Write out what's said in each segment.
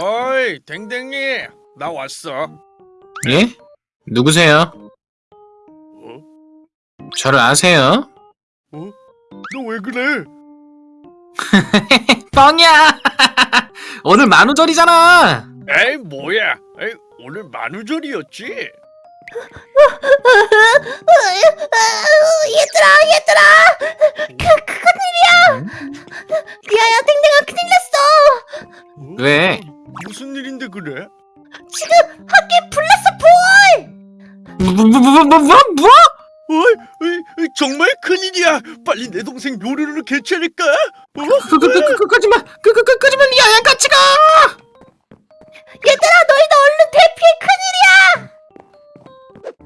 어이 댕댕이 나 왔어 예? 누구세요? 어? 저를 아세요? 너왜 그래? 뻥이야! 오늘 만우절이잖아! 에이 뭐야 에이 오늘 만우절이었지? 얘들아 얘들아 그 큰일이야 리아야 댕댕아 큰일 났어 어? 왜? 무슨 일인데 그래? 지금 학교에 불 났어 불 뭐, 뭐, 뭐, 뭐, 뭐, 뭐? 어이, 어이, 어이, 정말 큰일이야 빨리 내 동생 요루루를 개최할까? 어? 그, 그, 그, 그, 그, 끄지마! 그, 그, 그, 끄지마! 리아야, 같이 가! 얘들아 너희도 얼른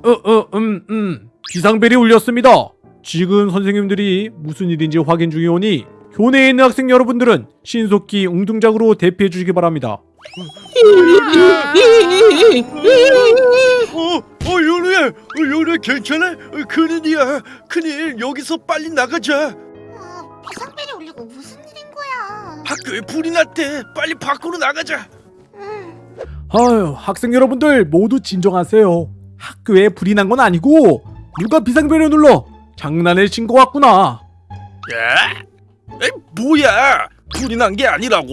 어, 어, 음, 음. 비상벨이 울렸습니다. 지금 선생님들이 무슨 일인지 확인 중이 오니 교내에 있는 학생 여러분들은 신속히 웅둥작으로 대피해 주시기 바랍니다. 어, 어 요루야 어, 요루야 괜찮아? 어, 큰일이야 큰일 여기서 빨리 나가자 어, 비상벨이 울리고 무슨 일인 거야 학교에 불이 났대 빨리 밖으로 나가자 음, 아유, 학생 여러분들 모두 진정하세요. 학교에 불이 난 건 아니고 누가 비상벨을 눌러 장난을 친것 같구나. 야? 에이 뭐야 불이 난 게 아니라고?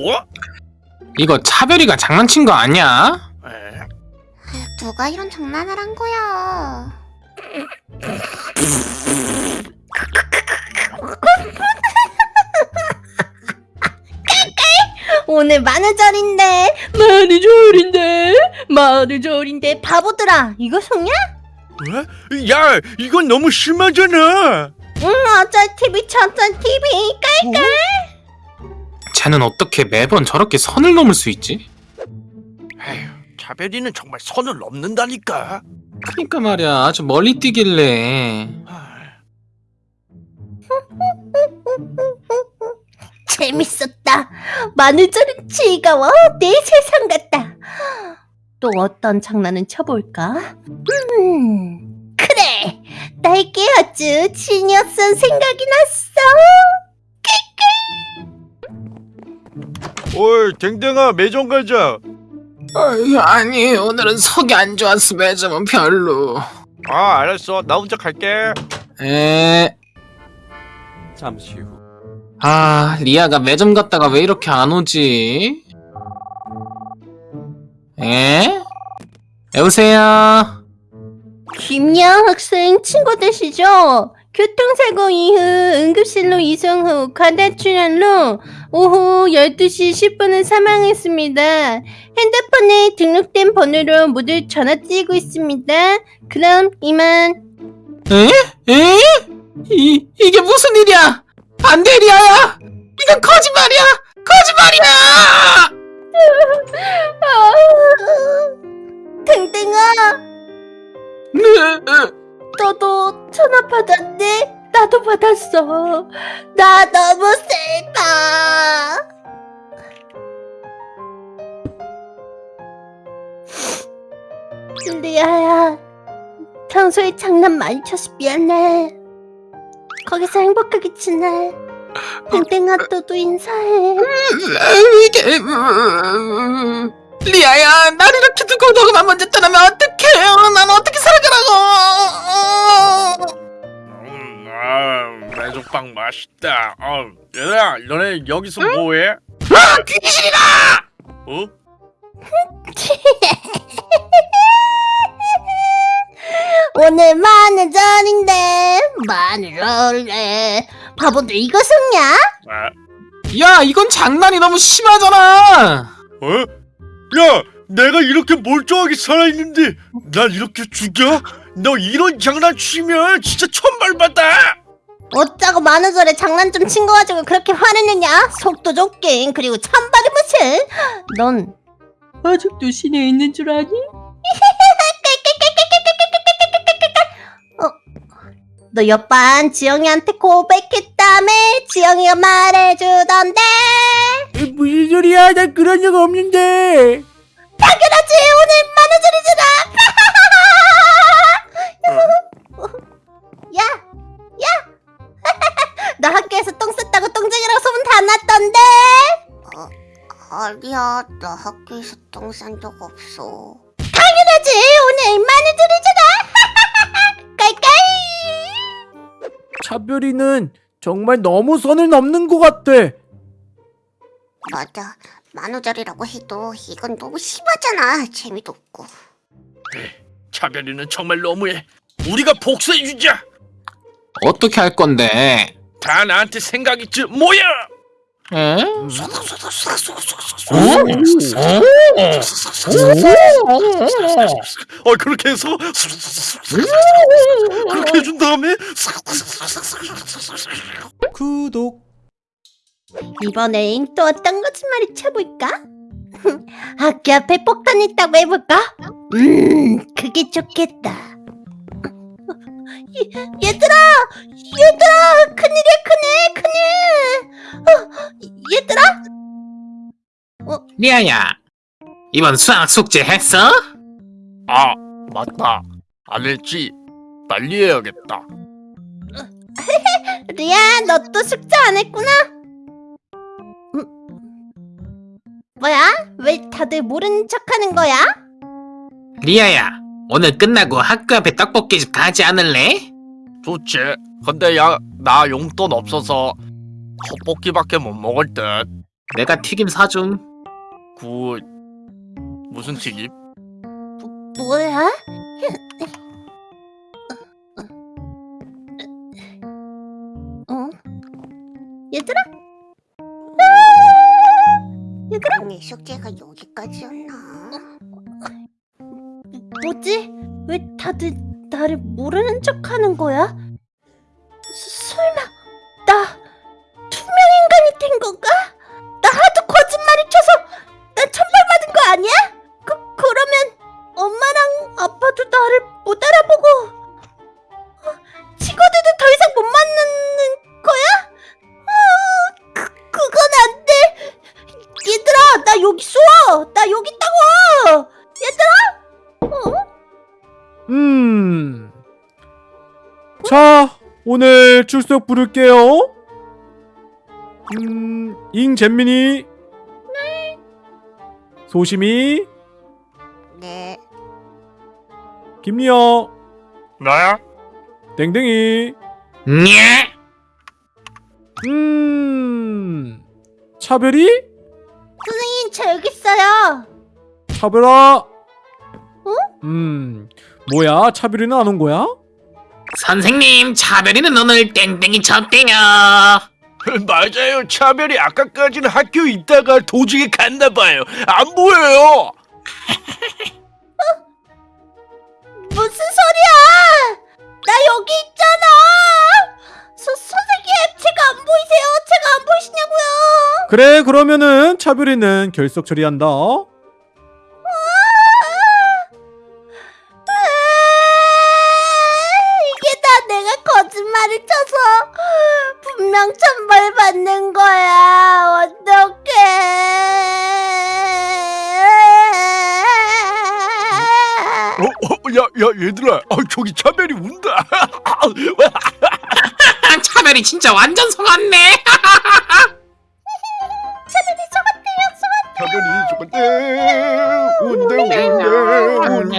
이거 차별이가 장난친 거 아니야? 에? 아유, 누가 이런 장난을 한 거야 오늘 만우절인데. 만우절인데? 만우절인데? 바보들아 이거 속냐? 어? 야 이건 너무 심하잖아. 응 어쩔 TV 저쩔 TV 깔깔. 쟤는 어떻게 매번 저렇게 선을 넘을 수 있지? 에휴 차별이는 정말 선을 넘는다니까. 그니까 말이야, 아주 멀리 뛰길래. 아, 재밌었다. 만우절은 즐거워. 내 세상 같다. 또 어떤 장난은 쳐볼까? 음, 그래. 나에게 아주 지니어스한 생각이 났어. 어이 댕댕아 매점 가자 어이, 아니, 오늘은 속이 안 좋아서 매점은 별로. 아 알았어 나 혼자 갈게 에, 잠시 후. 아, 리아가 매점 갔다가 왜 이렇게 안 오지? 에? 여보세요? 김양 학생 친구 되시죠? 교통사고 이후 응급실로 이송 후 과다 출혈로 오후 12시 10분에 사망했습니다. 핸드폰에 등록된 번호로 모두 전화 드리고 있습니다. 그럼 이만. 에? 에? 이, 이게 무슨 일이야? 안 돼, 리아야! 이건 거짓말이야! 거짓말이야! 댕댕아, 네, 너도 전화 받았네? 나도 받았어. 나 너무 슬퍼. 리아야, 평소에 장난 많이 쳐서 미안해. 거기서 행복하게 지내. 땡땡아 또도 인사해. 이게, 음, 리아야, 날 이렇게 두고 너가 먼저 떠나면 어떡해? 난 어떻게 살아가라고? 음, 아 매점빵 맛있다 어, 얘들아 너네 여기서 뭐해? 아, 귀신이다! 어? 오늘 만우절인데 만우절에 바보들 이거 속냐? 아, 야, 이건 장난이 너무 심하잖아! 어? 야 내가 이렇게 멀쩡하게 살아있는데 날 이렇게 죽여? 너 이런 장난 치면 진짜 천벌받아 어쩌고 만우절에 장난 좀 친 거 가지고 그렇게 화를 내냐? 속도 좁긴 그리고 찬발이 무슨 넌 아직도 신에 있는 줄 아니? 너 옆반 지영이한테 고백했다며? 지영이가 말해주던데 무슨 소리야? 난 그런 적 없는데. 당연하지 오늘 만우절이잖아 야! 야! 너 학교에서 똥 쌌다고 똥쟁이라고 소문 다 났던데 어, 아니야. 나 학교에서 똥 싼 적 없어. 당연하지 오늘 마누절이잖아 차별이는 정말 너무 선을 넘는 것 같아. 맞아. 만우절이라고 해도 이건 너무 심하잖아. 재미도 없고. 차별이는 정말 너무해. 우리가 복수해주자. 어떻게 할 건데? 다 나한테 생각 있지 뭐야? 에? 어 그렇게 해서 그렇게 해준 다음에 구독. 이번엔 또 어떤 거짓말이 쳐볼까? 학교 앞에 폭탄 있다고 해볼까? 음, 그게 좋겠다. 얘, 얘들아! 얘들아! 큰일이야, 큰일! 큰일! 어, 얘들아! 리아야, 이번 수학 숙제 했어? 아 맞다 안 했지 빨리 해야겠다. 리아, 너 또 숙제 안 했구나? 음, 뭐야? 왜 다들 모르는 척 하는 거야? 리아야, 오늘 끝나고 학교 앞에 떡볶이집 가지 않을래? 좋지. 근데 야 나 용돈 없어서 떡볶이밖에 못 먹을 듯. 내가 튀김 사줌. 그 무슨 튀김? 뭐야? 어? 얘들아? 얘들아? 내 숙제가 여기까지였나? 뭐지? 왜 다들 나를 모르는 척 하는 거야? 서- 자, 오늘 출석 부를게요. 음, 잉잼민이. 소심이, 네. 김리아, 나야? 땡땡이. 냐? 음. 차별이? 선생님, 저 여기 있어요. 차별아. 음. 뭐야? 차별이는 안 온 거야? 선생님, 차별이는 오늘 땡땡이 쳤대요. 맞아요. 차별이 아까까지는 학교 있다가 도중에 갔나 봐요. 안 보여요. 무슨 소리야? 나 여기 있잖아. 서, 선생님, 제가 안 보이세요? 제가 안 보이시냐고요? 그래, 그러면은 차별이는 결석 처리한다. 쳐서 분명 천벌 받는 거야. 어떡해. 어, 어, 야, 야, 얘들아. 아, 저기 차별이 운다. 아, 차별이 진짜 완전 속았네. 차별이 저건데 운대 운대 운대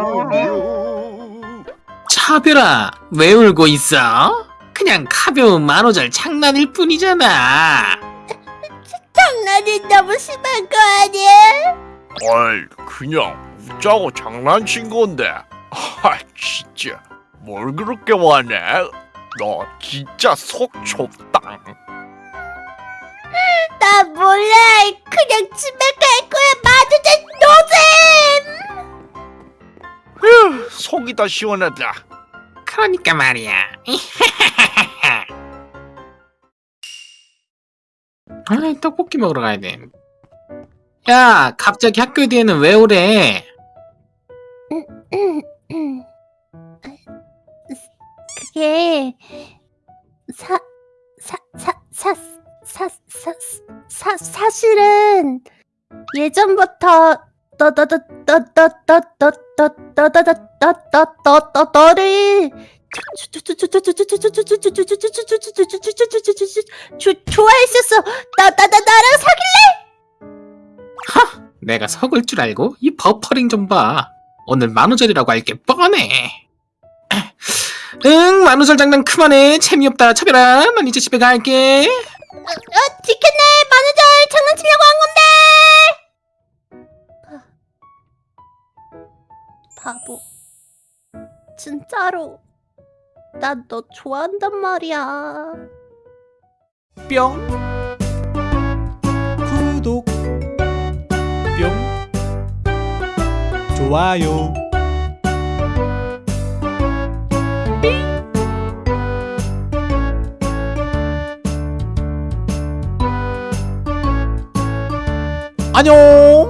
운대. 차별아, 왜 울고 있어? 그냥 가벼운 만우절 장난일 뿐이잖아. 장난이 너무 심한 거 아니야? 어이, 그냥 웃자고 장난친 건데. 아, 진짜 뭘 그렇게 화내? 너 진짜 속 좁다. 나 몰라. 그냥 집에 갈 거야. 마주대 노잼. 휴, 속이 다 시원하다. 그러니까 말이야. 아, 떡볶이 먹으러 가야 돼. 야, 갑자기 학교 뒤에는 왜 오래? 그게 사, 사, 사, 사, 사, 사, 사, 사실은 예전부터 너를 좋아했었어. 나, 나, 나, 나랑 사귈래? 하! 내가 속을 줄 알고 이 버퍼링 좀 봐. 오늘 만우절이라고 알게 뻔해. 응, 만우절 장난 그만해. 재미없다. 차별아. 난 이제 집에 갈게. 어, 어, 지켰네. 만우절 장난치려고 한 건데. 바보. 진짜로. 난 너 좋아한단 말이야. 뿅. 구독. 뿅. 좋아요. 안녕.